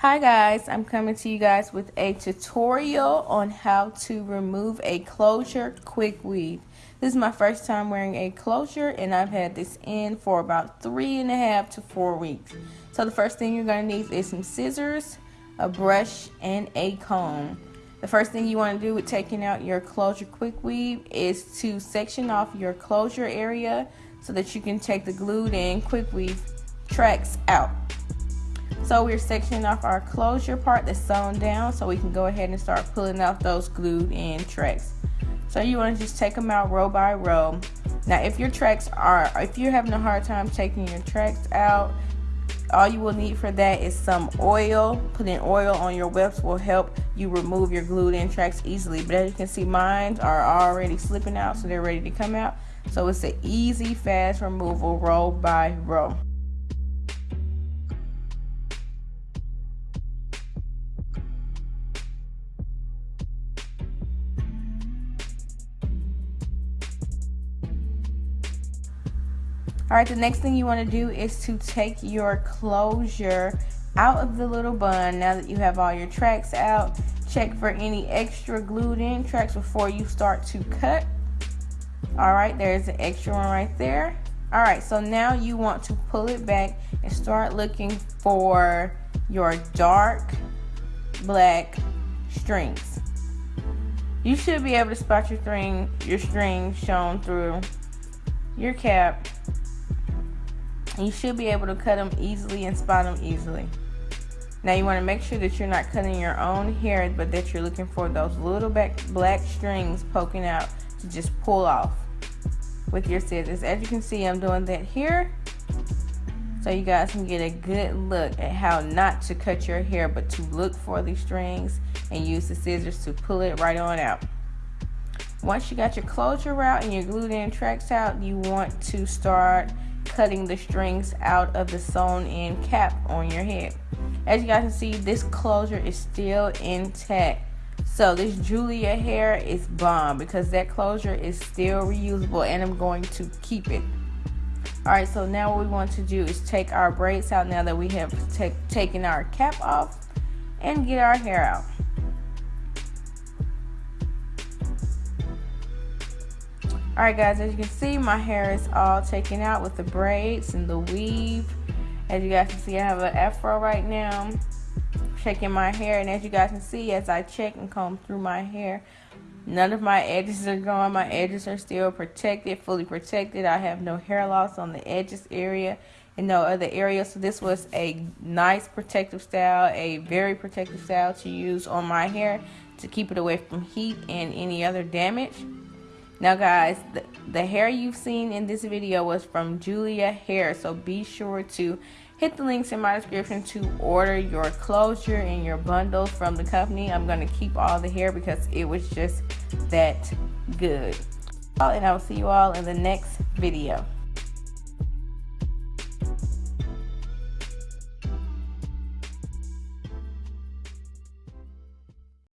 Hi guys, I'm coming to you guys with a tutorial on how to remove a closure quick weave. This is my first time wearing a closure and I've had this in for about three and a half to four weeks. So the first thing you're going to need is some scissors, a brush, and a comb. The first thing you want to do with taking out your closure quick weave is to section off your closure area so that you can take the glued in quick weave tracks out. So we're sectioning off our closure part that's sewn down so we can go ahead and start pulling out those glued in tracks. So you want to just take them out row by row. Now if your tracks are, if you're having a hard time taking your tracks out, all you will need for that is some oil. Putting oil on your wefts will help you remove your glued in tracks easily. But as you can see, mine are already slipping out, so they're ready to come out. So it's an easy, fast removal row by row. All right, the next thing you want to do is to take your closure out of the little bun now that you have all your tracks out. Check for any extra glued in tracks before you start to cut. All right, there's an extra one right there. All right, so now you want to pull it back and start looking for your dark black strings. You should be able to spot your string, your string shown through your cap you should be able to cut them easily and spot them easily. Now you want to make sure that you're not cutting your own hair, but that you're looking for those little back black strings poking out to just pull off with your scissors. As you can see, I'm doing that here. So you guys can get a good look at how not to cut your hair, but to look for the strings and use the scissors to pull it right on out. Once you got your closure out and your glued in tracks out, you want to start cutting the strings out of the sewn in cap on your head. As you guys can see, this closure is still intact. So this Julia hair is bomb because that closure is still reusable and I'm going to keep it. Alright, so now what we want to do is take our braids out now that we have taken our cap off and get our hair out. Alright guys, as you can see, my hair is all taken out with the braids and the weave. As you guys can see, I have an afro right now. Checking my hair, and as you guys can see, as I check and comb through my hair, none of my edges are gone. My edges are still protected, fully protected. I have no hair loss on the edges area and no other area. So this was a nice protective style, a very protective style to use on my hair to keep it away from heat and any other damage. Now guys, the, the hair you've seen in this video was from Julia Hair, so be sure to hit the links in my description to order your closure and your bundles from the company. I'm going to keep all the hair because it was just that good. And I will see you all in the next video.